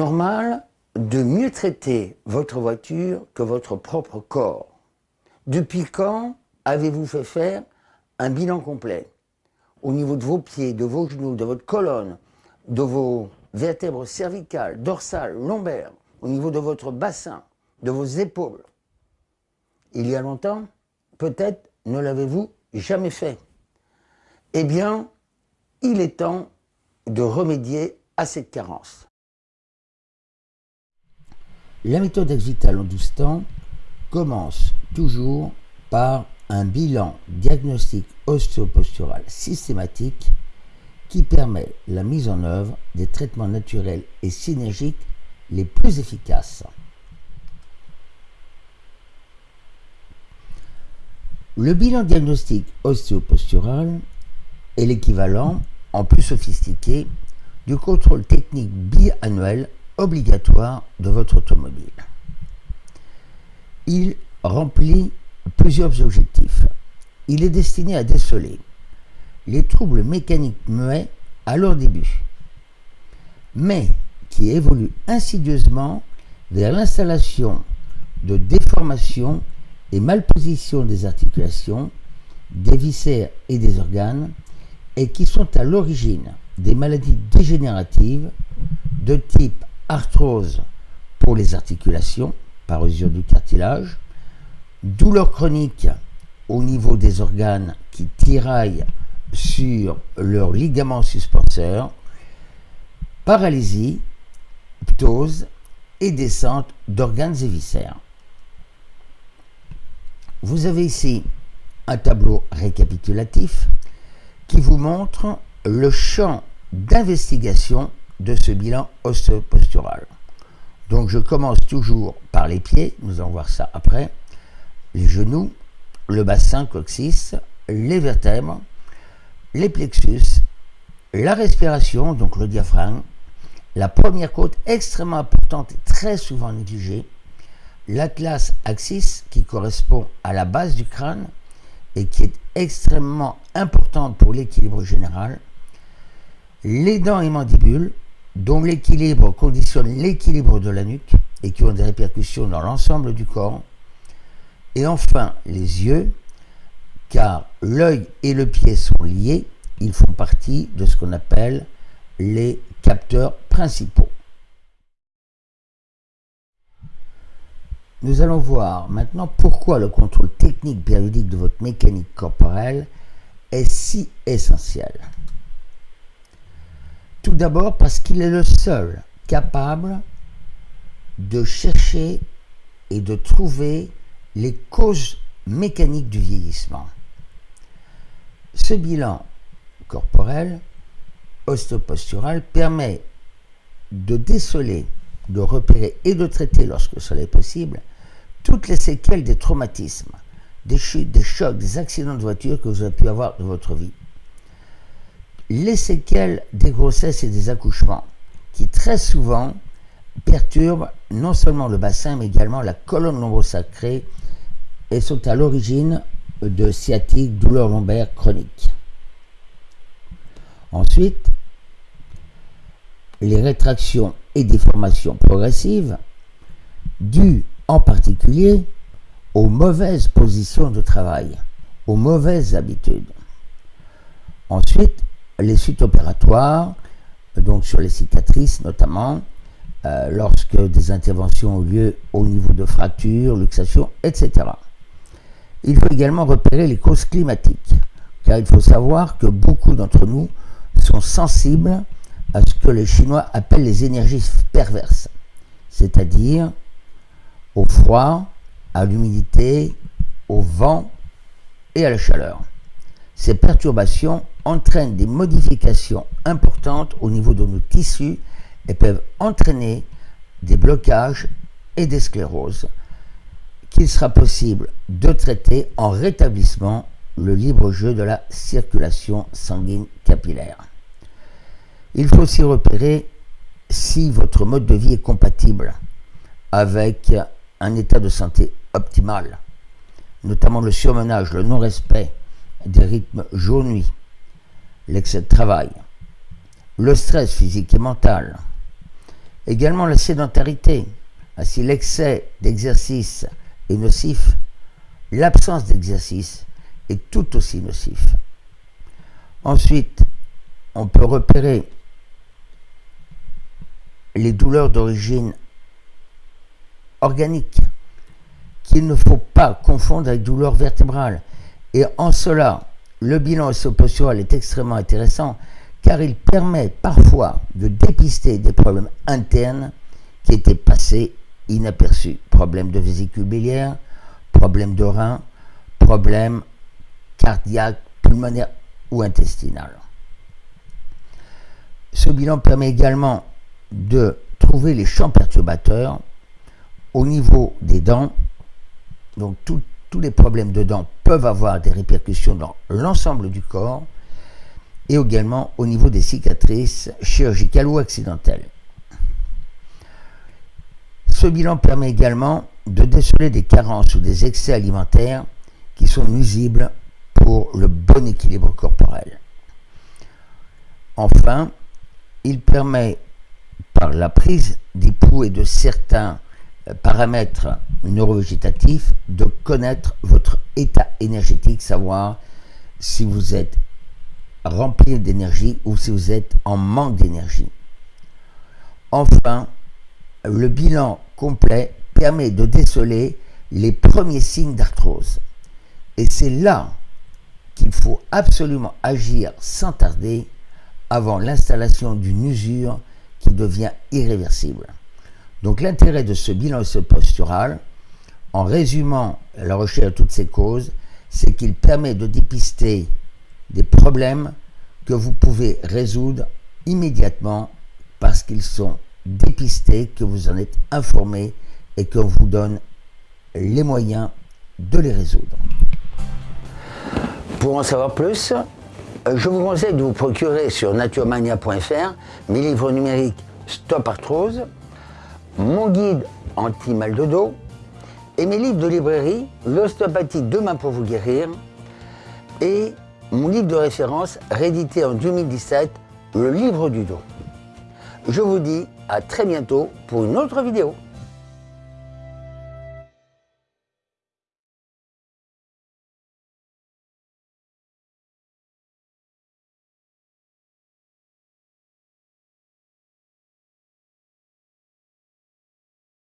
normal de mieux traiter votre voiture que votre propre corps. Depuis quand avez-vous fait faire un bilan complet au niveau de vos pieds, de vos genoux, de votre colonne, de vos vertèbres cervicales, dorsales, lombaires, au niveau de votre bassin, de vos épaules? Il y a longtemps, peut-être ne l'avez-vous jamais fait. Eh bien, il est temps de remédier à cette carence. La méthode Exvital en 12 temps commence toujours par un bilan diagnostic ostéopostural systématique qui permet la mise en œuvre des traitements naturels et synergiques les plus efficaces. Le bilan diagnostic ostéopostural est l'équivalent, en plus sophistiqué, du contrôle technique biannuel obligatoire de votre automobile. Il remplit plusieurs objectifs. Il est destiné à déceler les troubles mécaniques muets à leur début, mais qui évoluent insidieusement vers l'installation de déformations et malpositions des articulations, des viscères et des organes, et qui sont à l'origine des maladies dégénératives de type arthrose pour les articulations, par usure du cartilage, douleur chronique au niveau des organes qui tiraillent sur leurs ligaments suspenseurs, paralysie, ptose et descente d'organes et viscères. Vous avez ici un tableau récapitulatif qui vous montre le champ d'investigation de ce bilan osteopostural. Donc je commence toujours par les pieds, nous allons voir ça après, les genoux, le bassin coccyx, les vertèbres, les plexus, la respiration, donc le diaphragme, la première côte extrêmement importante et très souvent négligée, l'atlas axis qui correspond à la base du crâne et qui est extrêmement importante pour l'équilibre général, les dents et mandibules, dont l'équilibre conditionne l'équilibre de la nuque et qui ont des répercussions dans l'ensemble du corps, et enfin les yeux, car l'œil et le pied sont liés, ils font partie de ce qu'on appelle les capteurs principaux. Nous allons voir maintenant pourquoi le contrôle technique périodique de votre mécanique corporelle est si essentiel. D'abord parce qu'il est le seul capable de chercher et de trouver les causes mécaniques du vieillissement. Ce bilan corporel, osteopostural, permet de déceler, de repérer et de traiter, lorsque cela est possible, toutes les séquelles des traumatismes, des chutes, des chocs, des accidents de voiture que vous avez pu avoir dans votre vie. Les séquelles des grossesses et des accouchements, qui très souvent perturbent non seulement le bassin, mais également la colonne lombosacrée et sont à l'origine de sciatique, douleurs lombaires chroniques. Ensuite, les rétractions et déformations progressives dues en particulier aux mauvaises positions de travail, aux mauvaises habitudes. Ensuite, les suites opératoires, donc sur les cicatrices notamment, euh, lorsque des interventions ont lieu au niveau de fractures, luxations, etc. Il faut également repérer les causes climatiques, car il faut savoir que beaucoup d'entre nous sont sensibles à ce que les Chinois appellent les énergies perverses, c'est-à-dire au froid, à l'humidité, au vent et à la chaleur. Ces perturbations entraînent des modifications importantes au niveau de nos tissus et peuvent entraîner des blocages et des scléroses qu'il sera possible de traiter en rétablissement le libre jeu de la circulation sanguine capillaire. Il faut aussi repérer si votre mode de vie est compatible avec un état de santé optimal, notamment le surmenage, le non-respect des rythmes jour-nuit, l'excès de travail, le stress physique et mental, Également la sédentarité. Si l'excès d'exercice est nocif, l'absence d'exercice est tout aussi nocif. Ensuite, on peut repérer les douleurs d'origine organique qu'il ne faut pas confondre avec douleurs vertébrales. Et en cela, le bilan osseo est extrêmement intéressant car il permet parfois de dépister des problèmes internes qui étaient passés inaperçus. Problèmes de vésicule biliaire, problèmes de rein, problèmes cardiaques, pulmonaires ou intestinal. Ce bilan permet également de trouver les champs perturbateurs au niveau des dents. Donc tous les problèmes de dents peuvent avoir des répercussions dans l'ensemble du corps et également au niveau des cicatrices chirurgicales ou accidentelles. Ce bilan permet également de déceler des carences ou des excès alimentaires qui sont nuisibles pour le bon équilibre corporel. Enfin, il permet, par la prise d'époux et de certains paramètres neurovégétatifs, de connaître votre état énergétique, savoir si vous êtes rempli d'énergie ou si vous êtes en manque d'énergie. Enfin, le bilan complet permet de déceler les premiers signes d'arthrose. Et c'est là qu'il faut absolument agir sans tarder avant l'installation d'une usure qui devient irréversible. Donc l'intérêt de ce bilan postural, en résumant la recherche de toutes ces causes, c'est qu'il permet de dépister des problèmes que vous pouvez résoudre immédiatement parce qu'ils sont dépistés, que vous en êtes informé et qu'on vous donne les moyens de les résoudre. Pour en savoir plus, je vous conseille de vous procurer sur naturemania.fr mes livres numériques Stop Arthrose, mon guide anti-mal de dos et mes livres de librairie L'ostéopathie demain pour vous guérir et mon livre de référence réédité en 2017, Le livre du dos. Je vous dis à très bientôt pour une autre vidéo.